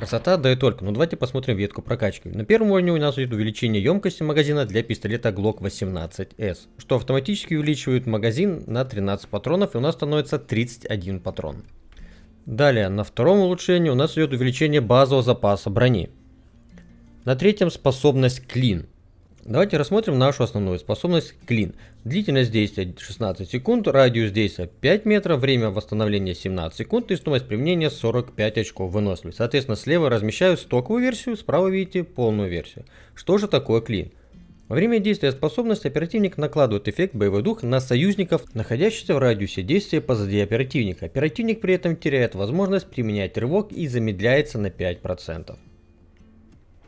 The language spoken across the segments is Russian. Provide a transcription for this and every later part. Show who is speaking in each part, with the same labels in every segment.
Speaker 1: Красота, да и только. Ну давайте посмотрим ветку прокачки. На первом уровне у нас идет увеличение емкости магазина для пистолета Glock 18S, что автоматически увеличивает магазин на 13 патронов и у нас становится 31 патрон. Далее, на втором улучшении у нас идет увеличение базового запаса брони. На третьем способность клин. Давайте рассмотрим нашу основную способность клин. Длительность действия 16 секунд, радиус действия 5 метров, время восстановления 17 секунд и стоимость применения 45 очков выносливости. Соответственно, слева размещаю стоковую версию, справа видите полную версию. Что же такое клин? Во время действия способности оперативник накладывает эффект боевой дух на союзников, находящихся в радиусе действия позади оперативника. Оперативник при этом теряет возможность применять рывок и замедляется на 5%.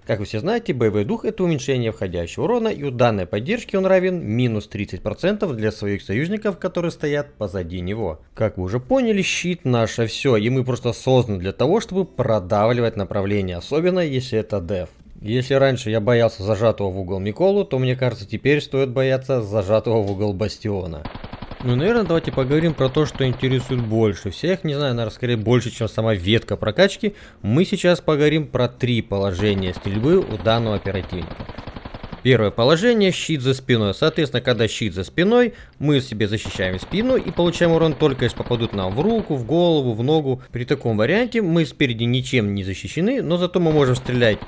Speaker 1: Как вы все знаете, боевой дух это уменьшение входящего урона, и у данной поддержки он равен минус 30% для своих союзников, которые стоят позади него. Как вы уже поняли, щит наше все, и мы просто созданы для того, чтобы продавливать направление, особенно если это деф. Если раньше я боялся зажатого в угол Миколу, то мне кажется теперь стоит бояться зажатого в угол Бастиона. Ну, наверное, давайте поговорим про то, что интересует больше всех. Не знаю, наверное, скорее больше, чем сама ветка прокачки. Мы сейчас поговорим про три положения стрельбы у данного оперативника. Первое положение – щит за спиной. Соответственно, когда щит за спиной, мы себе защищаем спину и получаем урон только если попадут нам в руку, в голову, в ногу. При таком варианте мы спереди ничем не защищены, но зато мы можем стрелять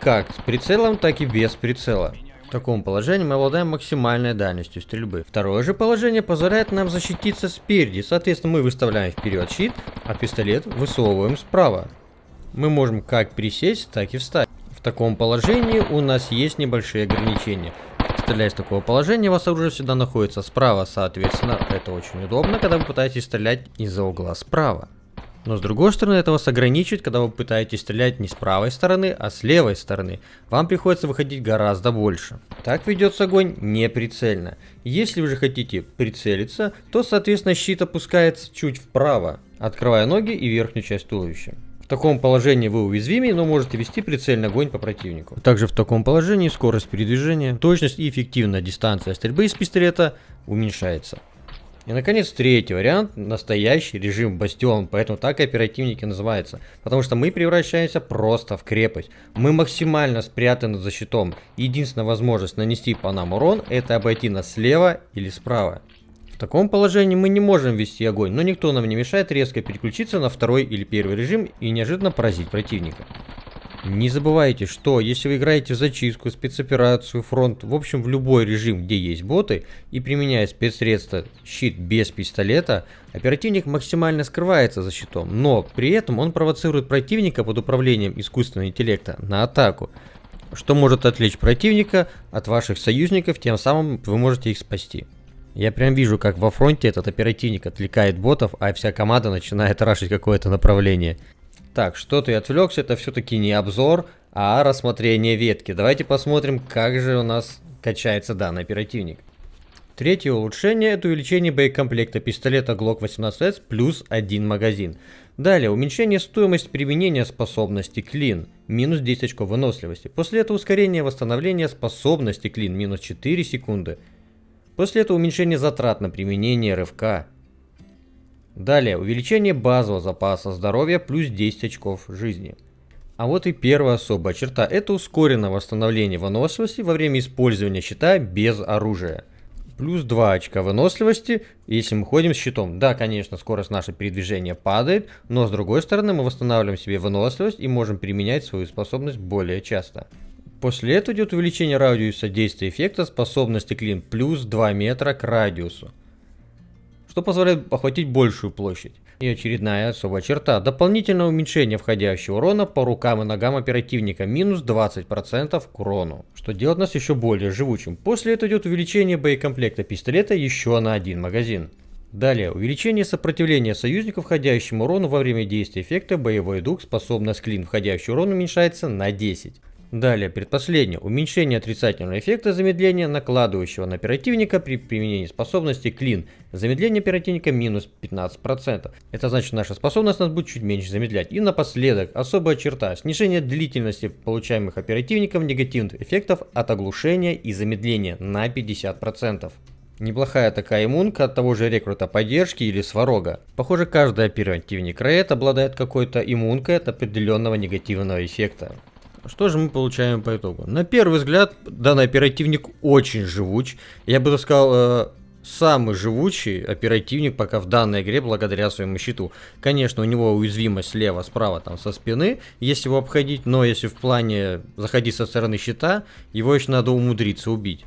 Speaker 1: как с прицелом, так и без прицела. В таком положении мы обладаем максимальной дальностью стрельбы. Второе же положение позволяет нам защититься спереди. Соответственно, мы выставляем вперед щит, а пистолет высовываем справа. Мы можем как присесть, так и встать. В таком положении у нас есть небольшие ограничения. Стреляя с такого положения, у вас оружие всегда находится справа, соответственно, это очень удобно, когда вы пытаетесь стрелять из-за угла справа. Но с другой стороны, это вас ограничивает, когда вы пытаетесь стрелять не с правой стороны, а с левой стороны. Вам приходится выходить гораздо больше. Так ведется огонь неприцельно. Если вы же хотите прицелиться, то соответственно щит опускается чуть вправо, открывая ноги и верхнюю часть туловища. В таком положении вы уязвимы, но можете вести прицельный огонь по противнику. Также в таком положении скорость передвижения, точность и эффективная дистанция стрельбы из пистолета уменьшается. И, наконец, третий вариант – настоящий режим Бастион, поэтому так и оперативники называются. Потому что мы превращаемся просто в крепость. Мы максимально спрятаны за щитом. Единственная возможность нанести по нам урон – это обойти нас слева или справа. В таком положении мы не можем вести огонь, но никто нам не мешает резко переключиться на второй или первый режим и неожиданно поразить противника. Не забывайте, что если вы играете в зачистку, спецоперацию, фронт, в общем в любой режим, где есть боты, и применяя спецсредства щит без пистолета, оперативник максимально скрывается за щитом, но при этом он провоцирует противника под управлением искусственного интеллекта на атаку, что может отвлечь противника от ваших союзников, тем самым вы можете их спасти. Я прям вижу, как во фронте этот оперативник отвлекает ботов, а вся команда начинает рашить какое-то направление. Так, что-то я отвлекся, это все-таки не обзор, а рассмотрение ветки. Давайте посмотрим, как же у нас качается данный оперативник. Третье улучшение это увеличение боекомплекта пистолета Glock 18S плюс один магазин. Далее, уменьшение стоимости применения способности клин, минус 10 очков выносливости. После этого ускорение восстановления способности клин, минус 4 секунды. После этого уменьшение затрат на применение рывка, Далее, увеличение базового запаса здоровья плюс 10 очков жизни. А вот и первая особая черта, это ускоренное восстановление выносливости во время использования щита без оружия. Плюс 2 очка выносливости, если мы ходим с щитом. Да, конечно, скорость нашего передвижения падает, но с другой стороны мы восстанавливаем себе выносливость и можем применять свою способность более часто. После этого идет увеличение радиуса действия эффекта способности клин плюс 2 метра к радиусу что позволяет охватить большую площадь. И очередная особая черта. Дополнительное уменьшение входящего урона по рукам и ногам оперативника. Минус 20% к урону. Что делает нас еще более живучим. После этого идет увеличение боекомплекта пистолета еще на один магазин. Далее, увеличение сопротивления союзников входящему урону во время действия эффекта боевой дух способность клин входящий урон уменьшается на 10. Далее, предпоследнее. Уменьшение отрицательного эффекта замедления, накладывающего на оперативника при применении способности клин. Замедление оперативника минус 15%. Это значит, наша способность нас будет чуть меньше замедлять. И напоследок, особая черта. Снижение длительности получаемых оперативников негативных эффектов от оглушения и замедления на 50%. Неплохая такая иммунка от того же рекрута поддержки или сварога. Похоже, каждый оперативник Рейд обладает какой-то иммункой от определенного негативного эффекта. Что же мы получаем по итогу? На первый взгляд, данный оперативник очень живуч. Я бы сказал, э, самый живучий оперативник пока в данной игре благодаря своему щиту. Конечно, у него уязвимость слева, справа, там со спины, если его обходить, но если в плане заходить со стороны щита, его еще надо умудриться убить.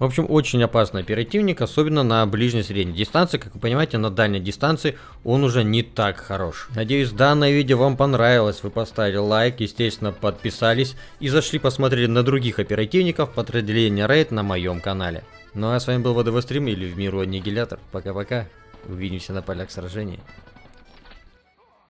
Speaker 1: В общем, очень опасный оперативник, особенно на ближней средней дистанции. Как вы понимаете, на дальней дистанции он уже не так хорош. Надеюсь, данное видео вам понравилось. Вы поставили лайк, естественно, подписались и зашли посмотрели на других оперативников подразделения Рейд на моем канале. Ну а с вами был ВДВ Стрим или в миру Аннигилятор. Пока-пока. Увидимся на полях сражений.